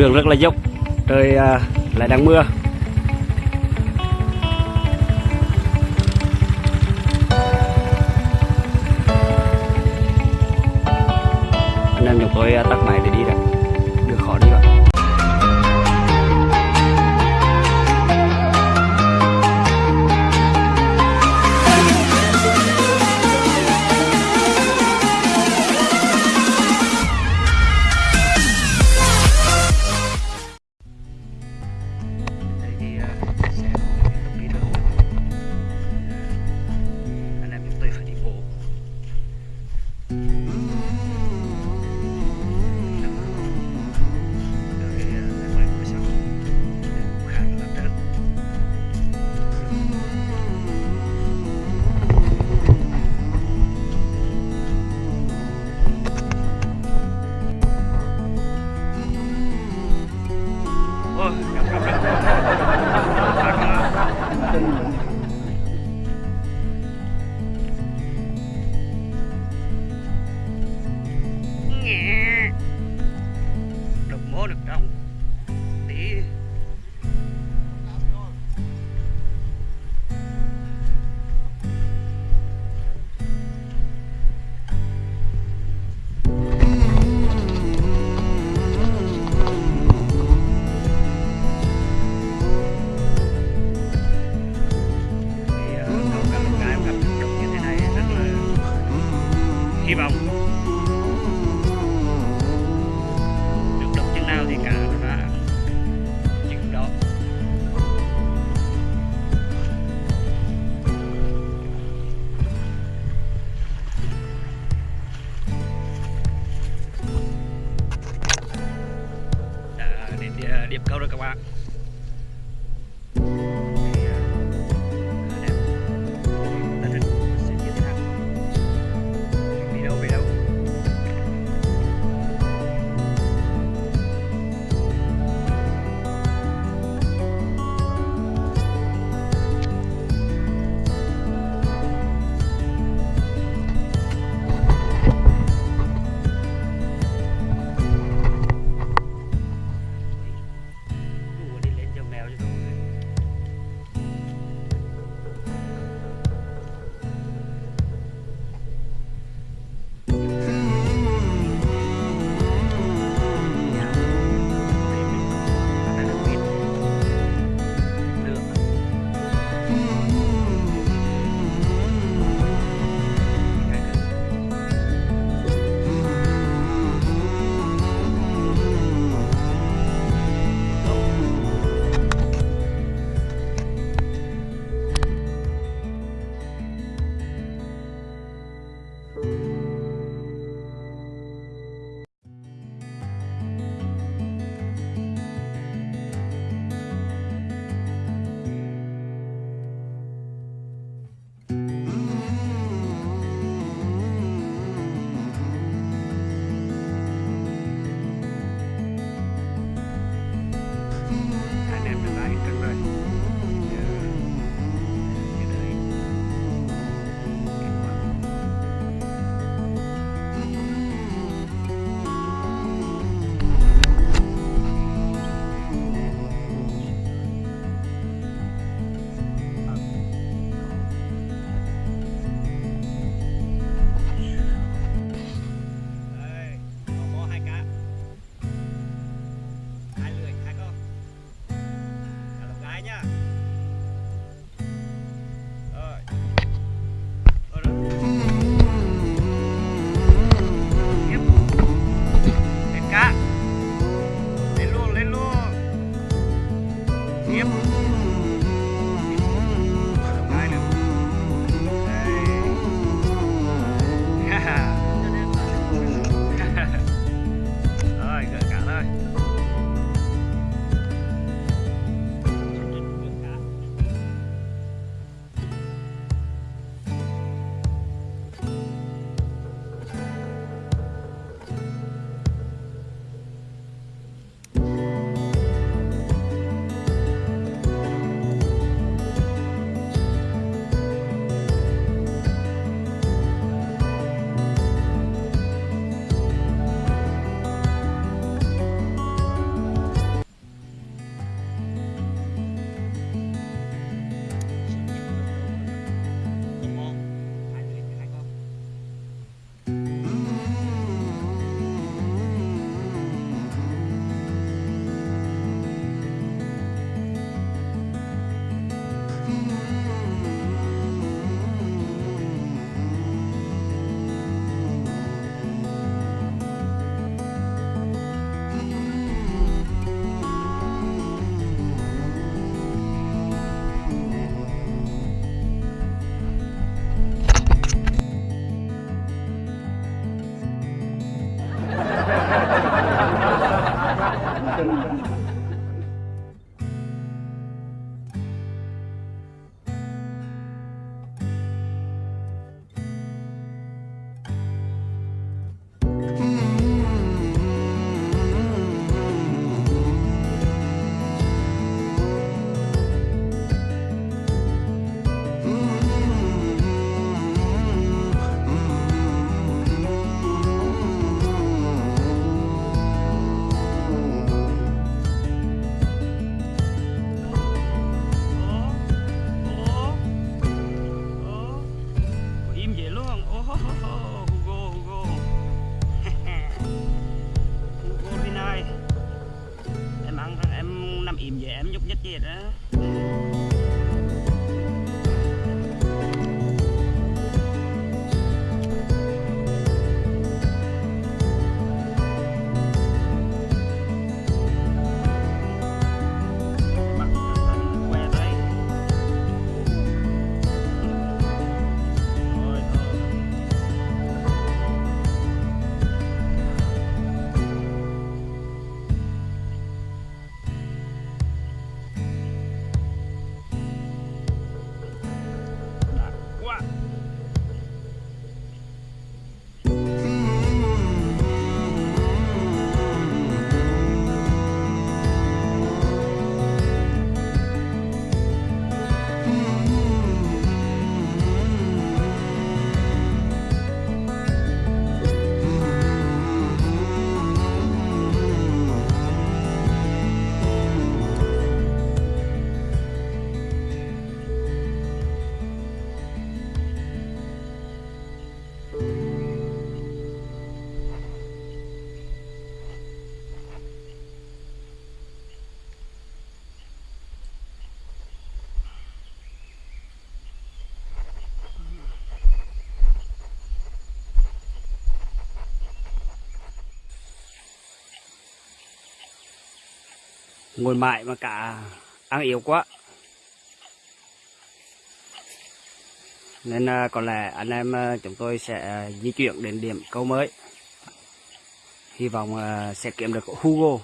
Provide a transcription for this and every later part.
đường rất là dốc trời à, lại đang mưa. Anh em chúng tôi à, tắt điểm câu rồi các bạn Em vậy em nhúc nhích gì đó. Ngồi mãi mà cả ăn yếu quá. Nên à, có lẽ anh em à, chúng tôi sẽ à, di chuyển đến điểm câu mới. Hy vọng à, sẽ kiếm được Hugo.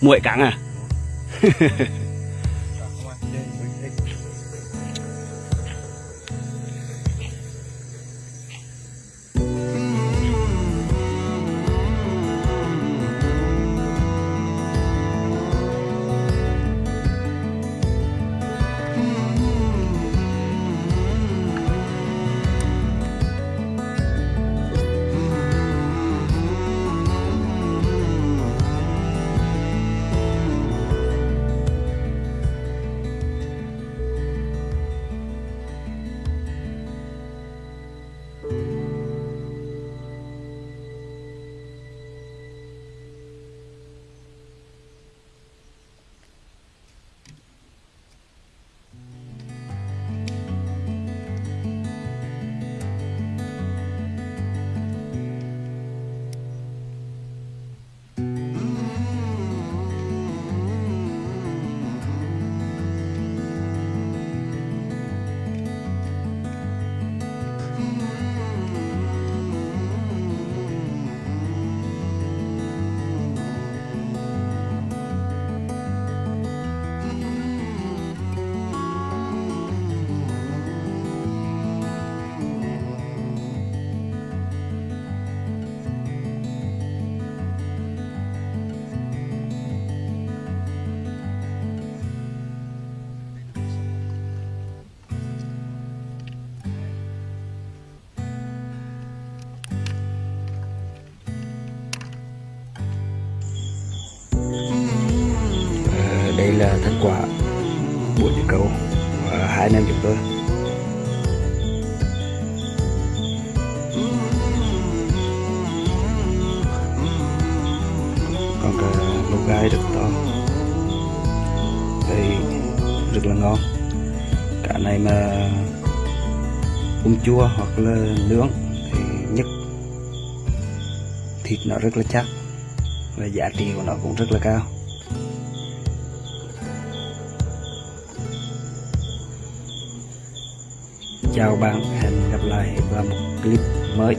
Muội cắn à? đây là thành quả buổi đi cầu của hai anh em chúng tôi. Còn cả lô gai rất to. Đây rất là ngon. Cả này mà ung chua hoặc là nướng thì nhất. Thịt nó rất là chắc và giá trị của nó cũng rất là cao. Chào bạn hẹn gặp lại vào một clip mới.